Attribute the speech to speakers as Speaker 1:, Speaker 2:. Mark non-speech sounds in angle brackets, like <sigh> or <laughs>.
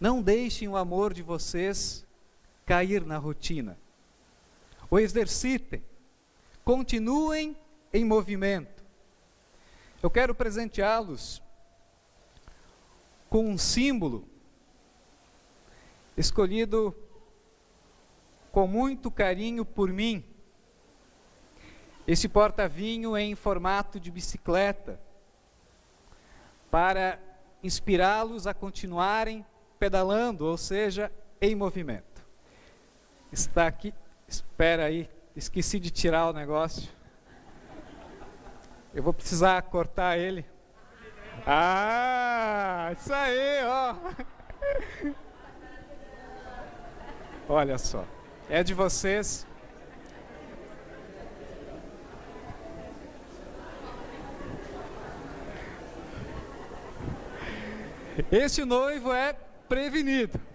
Speaker 1: Não deixem o amor de vocês cair na rotina. O exercitem. Continuem em movimento. Eu quero presenteá-los com um símbolo escolhido com muito carinho por mim. Esse porta-vinho em formato de bicicleta, para inspirá-los a continuarem pedalando, ou seja, em movimento. Está aqui, espera aí, esqueci de tirar o negócio. Eu vou precisar cortar ele. Ah, isso aí, ó. <laughs> Olha só, é de vocês. Este noivo é prevenido.